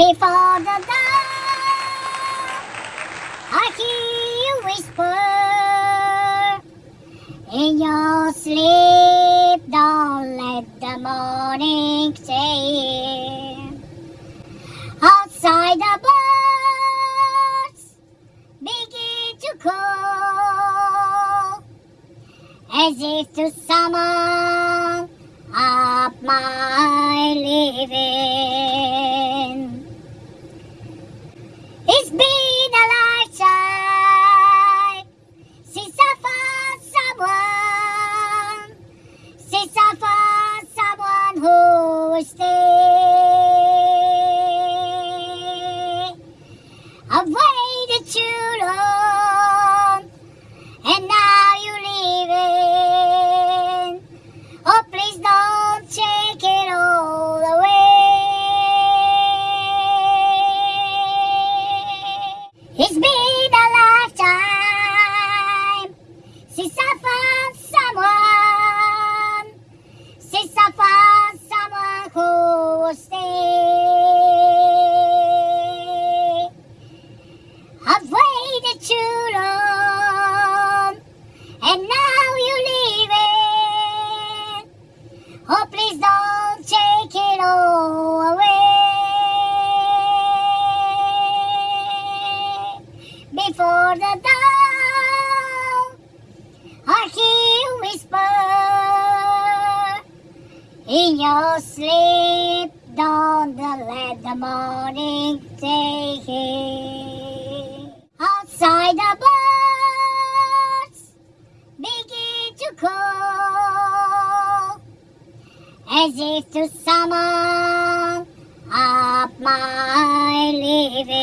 Before the dawn, I hear you whisper in your sleep. Don't let the morning say. Outside the birds begin to call as if to summon up my living. Found someone who will stay. I've waited too long, and now you're leaving. Oh, please don't take it all away. It's been a lifetime since I found someone, and now you're leaving. Oh, please don't take it all away. Before the dawn, I hear you whisper in your sleep. Don't let the morning take it. As if to summon up my living.